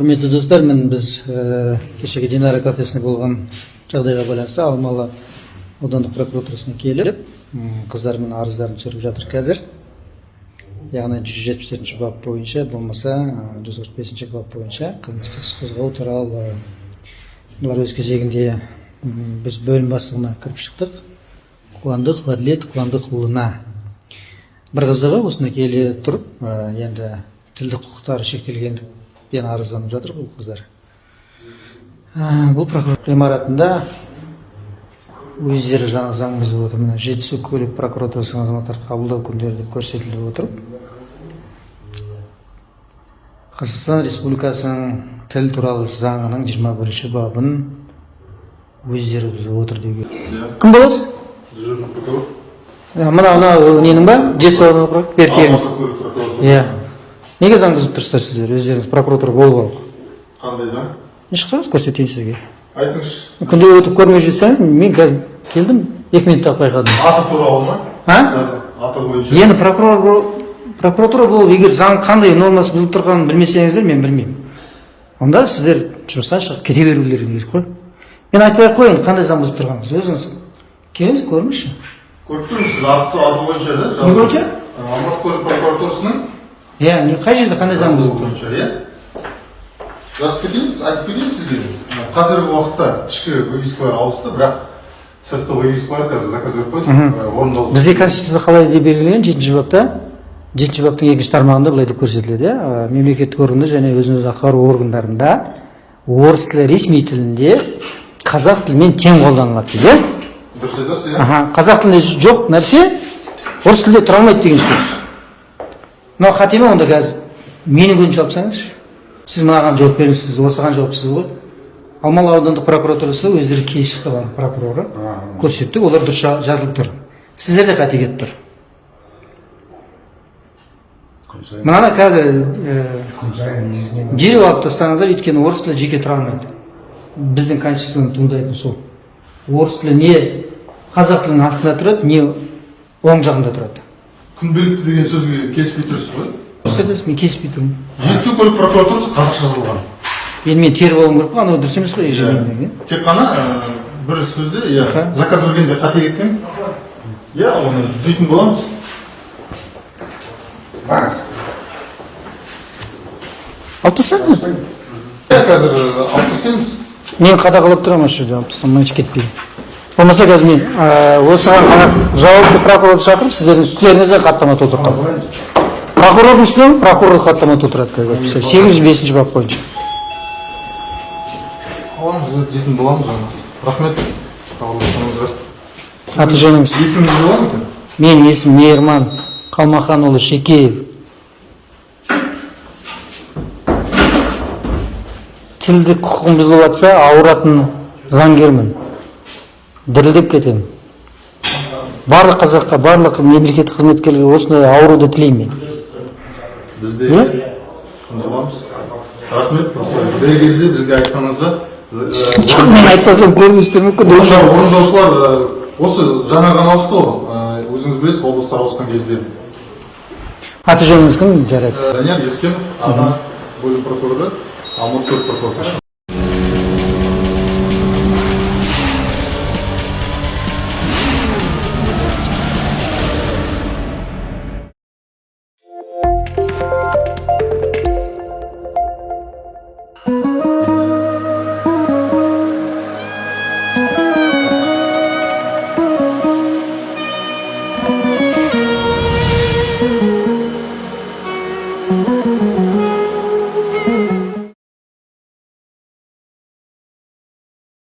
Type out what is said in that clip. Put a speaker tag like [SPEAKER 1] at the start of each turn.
[SPEAKER 1] құрметті достар мен біз ә, кешегі динара кафесінде болған жағдайға байланысты алмалы аудандық прокуратурасына келіп қыздармен арыздарын түсіріп жатыр қазір. Яғни жүз жетпіс төртінші бап бойынша болмаса жүз қырық бесінші бап бойынша қылмыстық іс қозғау туралы бұлар өз кезегінде біз бөлім бастығына кіріп шықтық. Қуандық ғаділет қуандықұлына бір қызығы осында келе тұрып енді тілдік құқықтары шектелгендікпен арызданып жатыр бұл қыздар. Бұл прокурор ғимаратында өздері жаңа заң бұзып отыр. Мына жетісу көлік прокуратурасының азаматтар қабылдау күндері деп көрсетіліп отырып қазақстан республикасының тіл туралы заңының жиырма бірінші бабын өздері бұзып отыр деуге кім боласыз
[SPEAKER 2] дежурный прокурор
[SPEAKER 1] Ә, мына мына ненің ба? Жетісу беріп иә. Неге заң бұзып тұрсыздар сіздер? Өздеріңіз прокуратура болып алып
[SPEAKER 2] қандай заң?
[SPEAKER 1] Шықсаңыз көрсетейін сізге.
[SPEAKER 2] Айтыңызшы.
[SPEAKER 1] Күнде өтіп көрмей жүрсеңіз мен қазір келдім екі минутта байқадым.
[SPEAKER 2] Аты туралы ма?
[SPEAKER 1] А?
[SPEAKER 2] Аты бойынша.
[SPEAKER 1] Енді прокурор прокуратура болып егер заң қандай нормасы бұзылып тұрғанын білмесеңіздер мен білмеймін. Онда сіздер жұмыстан шығып кете берулерің керек қой. Мен айтпай ақ қояйын қандай заң бұзып тұрғаныңызды өзіңіз келіңіз көріңізші.
[SPEAKER 2] Көріп тұрмын сіз аты аты бойынша да
[SPEAKER 1] не бойынша?
[SPEAKER 2] Алматы көлік прокуратурасының
[SPEAKER 1] иә не қай жерде қандай заң
[SPEAKER 2] бойынша иә жазып кетейін айтып кетейін сізге қазіргі уақытта ішкі вывескалар ауысты бірақ сыртқы вывескалар қазір заказ беріп қойдық орындалды
[SPEAKER 1] бізде конституцияда қалай деп белгіленген жетінші бапта жетінші баптың екінші тармағында былай деп көрсетіледі иә мемлекеттік органдар және өзін өзі атқару органдарында орыс тілі ресми тілінде қазақ тілімен тең қолданылады дейді иә
[SPEAKER 2] дұрыс айтасыз иә
[SPEAKER 1] қазақ тілінде жоқ нәрсе орыс тілде тұра алмайды деген сөз. Мынау қате ма онда қазір менің көзімше алып тастаңызшы сіз мынаған жауап беріңіз сіз осыған жауапсыз ғой. Алмалы аудандық прокуратурасы өздері бар прокуроры. Көрсетті олар дұрыс жа- жазылып тұр. Сіздерде қате кетіп тұр. Мынаны қазір ә, дереу алып тастаңыздар өйткені орыс тілі жеке тұра алмайды. Біздің конституцияны туындайтын сол. Орыс тілі не қазақ тілінің астында тұрады не оң жағында тұрады.
[SPEAKER 2] Күнделікті деген сөзге келіспей тұрсыз ғой.
[SPEAKER 1] Дұрыс айтасыз мен келіспей тұрмын.
[SPEAKER 2] Жетісу көлік прокуратурасы қазақша жазылған.
[SPEAKER 1] Енді мен теріп алуым керек қой анау дұрыс емес қой ежедневный
[SPEAKER 2] тек қана бір сөзде иә заказ бергенде қате кеткен. Иә оны түзейтін боламыз. Барыңыз.
[SPEAKER 1] Алып тастаңыз
[SPEAKER 2] иә қазір алып тастаймыз
[SPEAKER 1] мен қадағалап тұрамын осы жерде алып тастамай кетпей. Болмаса қазір мен осыған қана жауапты прокурорды шақырып сіздердің үстеріңізге хаттама толтыртамын прокурордың үстіне прокурор хаттама толтырады қазір. Сегіз жүз бесінші бап бойынша.
[SPEAKER 2] Аламыз боламыз оны. Рахмет. Хабарласқаныңызға
[SPEAKER 1] аты жөніңіз
[SPEAKER 2] есіміңіз болады ма екен?
[SPEAKER 1] Менің есімім мейірман қалмаханұлы шекеев. Тілдік құқығым бұзылып жатса ауыратын заңгермін. Дірілдеп кетемін. Барлық қазаққа барлық мемлекеттік қызметкерлерге осындай ауруды тілеймін мен.
[SPEAKER 2] Бізде рахмет дер кезде бізге айтқаныңызға
[SPEAKER 1] мен айтпасам көрместер мүмкін
[SPEAKER 2] орындаушылар осы жаңа ғана ауысты ғой өзіңіз білесіз облыстар ауысқан кезде.
[SPEAKER 1] Аты жөніңіз кім? Жарайды.
[SPEAKER 2] Данияр ескенов аға бөлім прокуроры алматы прокуратурасы